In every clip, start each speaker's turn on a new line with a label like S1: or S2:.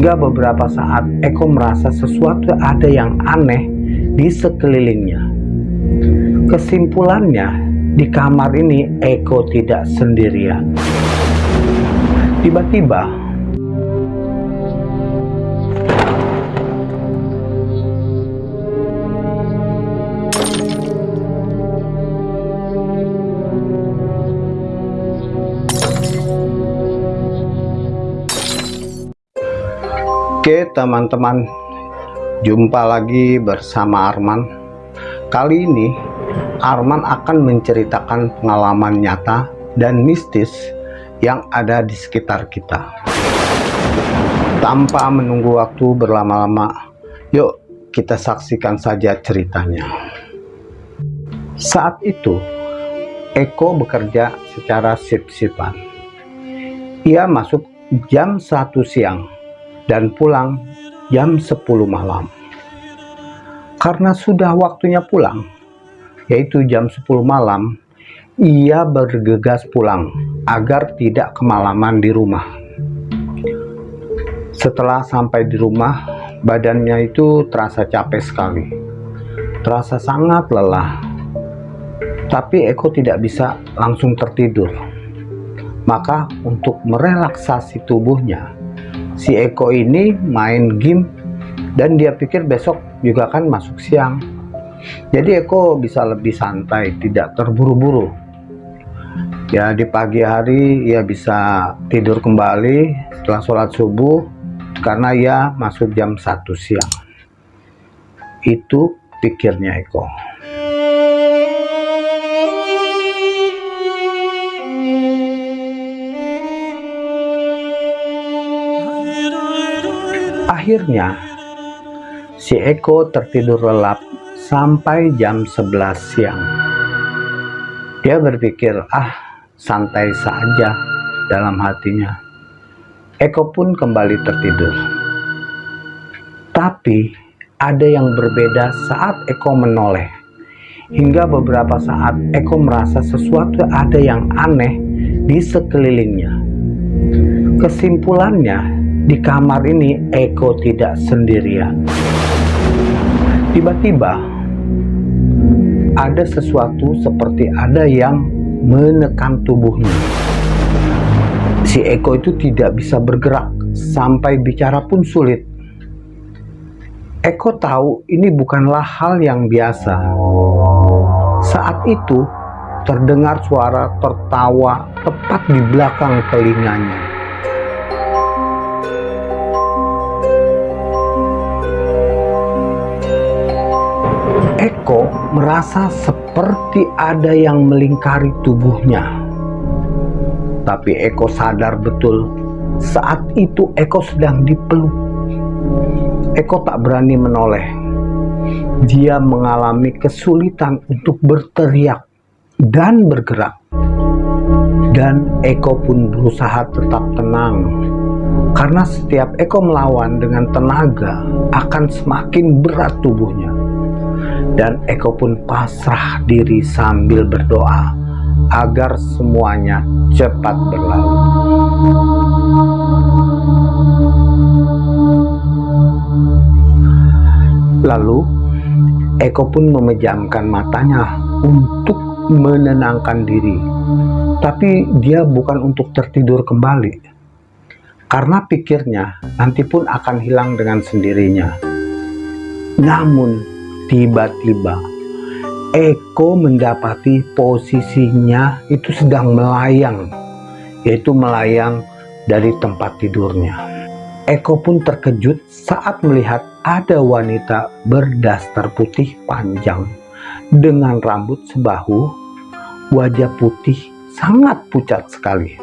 S1: Hingga beberapa saat Eko merasa sesuatu ada yang aneh di sekelilingnya. Kesimpulannya, di kamar ini Eko tidak sendirian. Tiba-tiba Oke teman-teman. Jumpa lagi bersama Arman. Kali ini Arman akan menceritakan pengalaman nyata dan mistis yang ada di sekitar kita. Tanpa menunggu waktu berlama-lama Yuk kita saksikan saja ceritanya. Saat itu Eko bekerja secara sip-sipan. Ia masuk jam 1 siang dan pulang jam 10 malam. Karena sudah waktunya pulang, yaitu jam 10 malam, ia bergegas pulang agar tidak kemalaman di rumah. Setelah sampai di rumah, badannya itu terasa capek sekali. Terasa sangat lelah. Tapi Eko tidak bisa langsung tertidur. Maka untuk merelaksasi tubuhnya, si Eko ini main game dan dia pikir besok juga kan masuk siang. Jadi Eko bisa lebih santai tidak terburu-buru. Ya di pagi hari ia bisa tidur kembali setelah sholat subuh karena ia masuk jam 1 siang. Itu pikirnya Eko Akhirnya, si Eko tertidur lelap sampai jam 11 siang. Dia berpikir, ah santai saja dalam hatinya. Eko pun kembali tertidur. Tapi ada yang berbeda saat Eko menoleh. Hingga beberapa saat Eko merasa sesuatu ada yang aneh di sekelilingnya. Kesimpulannya, di kamar ini Eko tidak sendirian. Tiba-tiba ada sesuatu seperti ada yang menekan tubuhnya. Si Eko itu tidak bisa bergerak sampai bicara pun sulit. Eko tahu ini bukanlah hal yang biasa. Saat itu terdengar suara tertawa tepat di belakang telinganya. Merasa seperti ada yang melingkari tubuhnya. Tapi Eko sadar betul saat itu Eko sedang dipeluk. Eko tak berani menoleh. Dia mengalami kesulitan untuk berteriak dan bergerak. Dan Eko pun berusaha tetap tenang. Karena setiap Eko melawan dengan tenaga akan semakin berat tubuhnya dan Eko pun pasrah diri sambil berdoa agar semuanya cepat berlalu. Lalu Eko pun memejamkan matanya untuk menenangkan diri. Tapi dia bukan untuk tertidur kembali. Karena pikirnya nanti pun akan hilang dengan sendirinya. Namun tiba-tiba. Eko mendapati posisinya itu sedang melayang yaitu melayang dari tempat tidurnya. Eko pun terkejut saat melihat ada wanita berdaster putih panjang dengan rambut sebahu wajah putih sangat pucat sekali.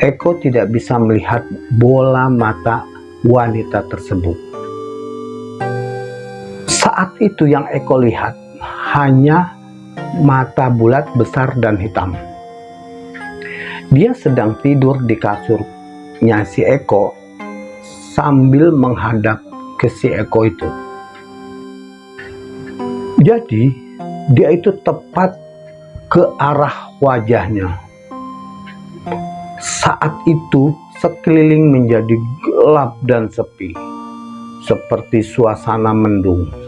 S1: Eko tidak bisa melihat bola mata wanita tersebut saat itu yang Eko lihat hanya mata bulat besar dan hitam. Dia sedang tidur di kasurnya si Eko sambil menghadap ke si Eko itu. Jadi dia itu tepat ke arah wajahnya. Saat itu sekeliling menjadi gelap dan sepi, seperti suasana mendung.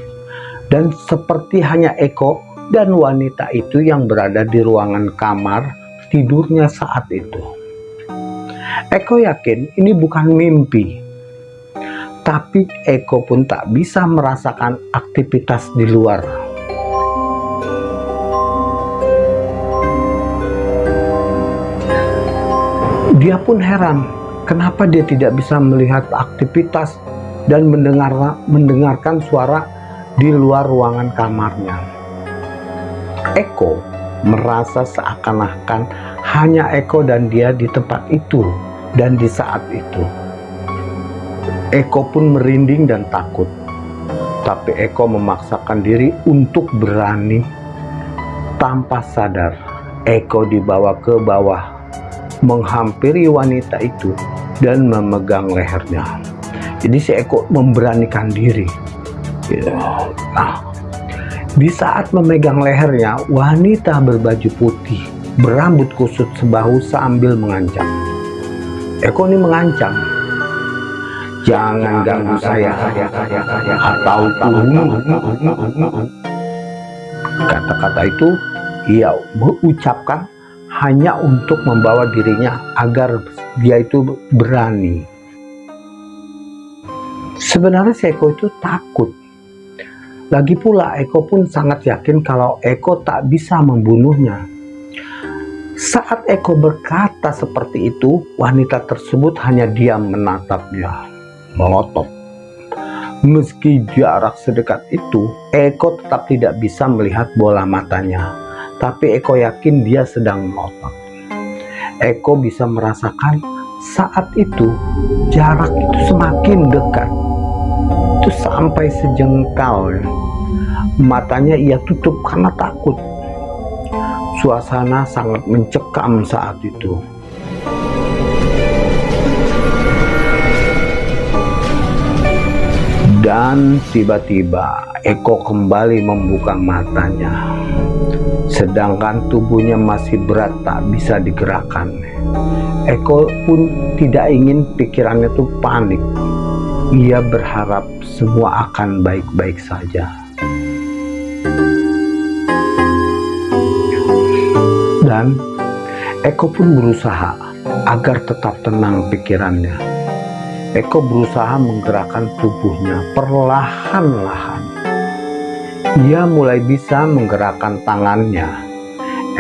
S1: Dan seperti hanya Eko dan wanita itu yang berada di ruangan kamar tidurnya saat itu. Eko yakin ini bukan mimpi, tapi Eko pun tak bisa merasakan aktivitas di luar. Dia pun heran, kenapa dia tidak bisa melihat aktivitas dan mendengar, mendengarkan suara di luar ruangan kamarnya. Eko merasa seakan-akan hanya Eko dan dia di tempat itu dan di saat itu. Eko pun merinding dan takut. Tapi Eko memaksakan diri untuk berani. Tanpa sadar, Eko dibawa ke bawah, menghampiri wanita itu dan memegang lehernya. Jadi si Eko memberanikan diri. Nah, di saat memegang lehernya, wanita berbaju putih, berambut kusut sebahu sambil mengancam. Eko ini mengancam, jangan ganggu saya atau kubunuh. Kata-kata itu ia mengucapkan hanya untuk membawa dirinya agar dia itu berani. Sebenarnya si Eko itu takut. Lagi pula Eko pun sangat yakin kalau Eko tak bisa membunuhnya. Saat Eko berkata seperti itu, wanita tersebut hanya diam menatapnya, melotot. Meski jarak sedekat itu, Eko tetap tidak bisa melihat bola matanya. Tapi Eko yakin dia sedang melotot. Eko bisa merasakan saat itu jarak itu semakin dekat itu sampai sejengkal matanya ia tutup karena takut. Suasana sangat mencekam saat itu. Dan tiba-tiba Eko kembali membuka matanya. Sedangkan tubuhnya masih berat tak bisa digerakkan. Eko pun tidak ingin pikirannya tuh panik ia berharap semua akan baik-baik saja. Dan Eko pun berusaha agar tetap tenang pikirannya. Eko berusaha menggerakkan tubuhnya perlahan-lahan. Ia mulai bisa menggerakkan tangannya.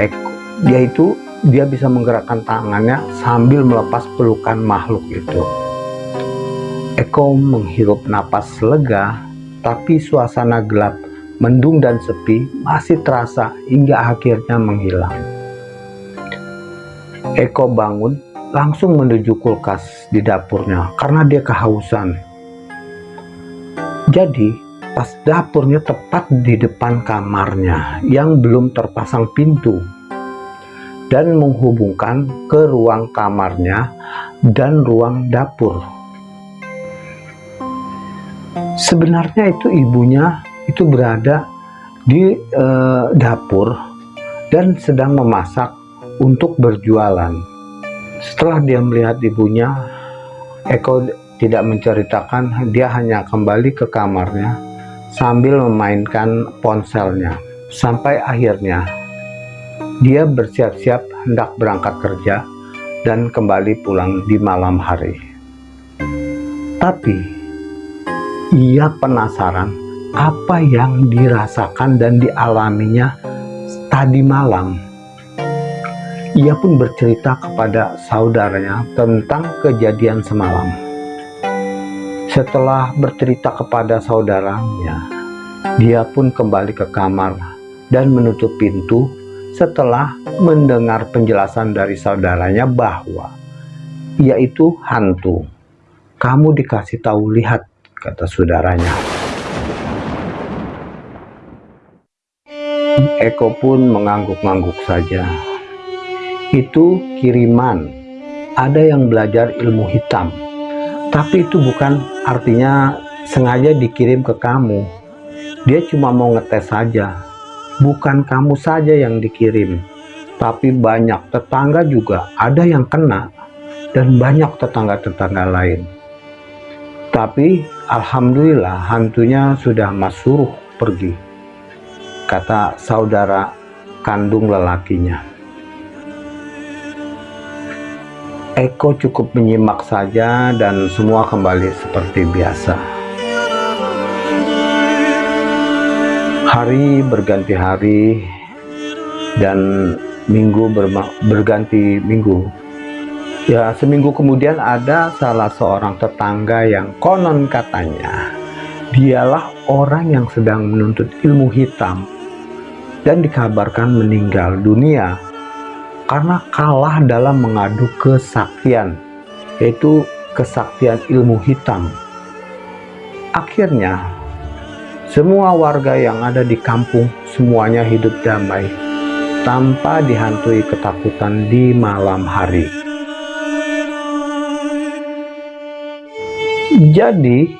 S1: Eko, dia itu dia bisa menggerakkan tangannya sambil melepas pelukan makhluk itu. Eko menghirup napas lega, tapi suasana gelap, mendung dan sepi masih terasa hingga akhirnya menghilang. Eko bangun langsung menuju kulkas di dapurnya karena dia kehausan. Jadi, pas dapurnya tepat di depan kamarnya yang belum terpasang pintu dan menghubungkan ke ruang kamarnya dan ruang dapur sebenarnya itu ibunya itu berada di e, dapur dan sedang memasak untuk berjualan. Setelah dia melihat ibunya, Eko tidak menceritakan, dia hanya kembali ke kamarnya sambil memainkan ponselnya. Sampai akhirnya dia bersiap-siap hendak berangkat kerja dan kembali pulang di malam hari. Tapi ia penasaran apa yang dirasakan dan dialaminya tadi malam. Ia pun bercerita kepada saudaranya tentang kejadian semalam. Setelah bercerita kepada saudaranya, dia pun kembali ke kamar dan menutup pintu setelah mendengar penjelasan dari saudaranya bahwa ia itu hantu. Kamu dikasih tahu lihat kata saudaranya. Eko pun mengangguk-angguk saja. Itu kiriman. Ada yang belajar ilmu hitam. Tapi itu bukan artinya sengaja dikirim ke kamu. Dia cuma mau ngetes saja. Bukan kamu saja yang dikirim. Tapi banyak tetangga juga ada yang kena. dan banyak tetangga-tetangga lain. Tapi Alhamdulillah hantunya sudah masuk pergi, kata saudara kandung lelakinya. Eko cukup menyimak saja dan semua kembali seperti biasa. Hari berganti hari dan minggu berganti minggu. Ya, seminggu kemudian ada salah seorang tetangga yang konon katanya dialah orang yang sedang menuntut ilmu hitam dan dikabarkan meninggal dunia karena kalah dalam mengadu kesaktian, yaitu kesaktian ilmu hitam. Akhirnya, semua warga yang ada di kampung semuanya hidup damai tanpa dihantui ketakutan di malam hari. Jadi,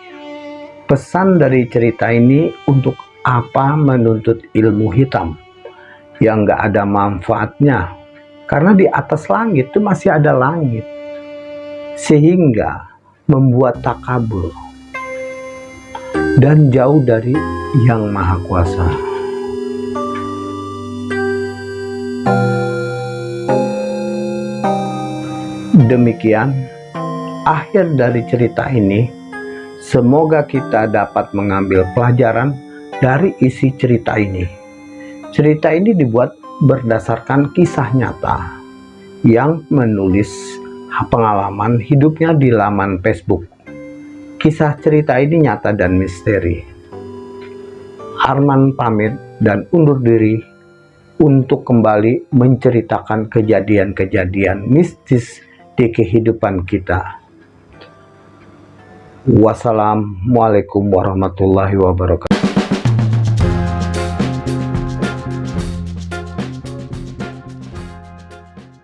S1: pesan dari cerita ini untuk apa menuntut ilmu hitam yang gak ada manfaatnya karena di atas langit itu masih ada langit. Sehingga membuat takabur. Dan jauh dari yang maha kuasa. Demikian akhir dari cerita ini. Semoga kita dapat mengambil pelajaran dari isi cerita ini. Cerita ini dibuat berdasarkan kisah nyata yang menulis pengalaman hidupnya di laman Facebook. Kisah cerita ini nyata dan misteri. Arman pamit dan undur diri untuk kembali menceritakan kejadian-kejadian mistis di kehidupan kita. Wassalamualaikum warahmatullahi wabarakatuh.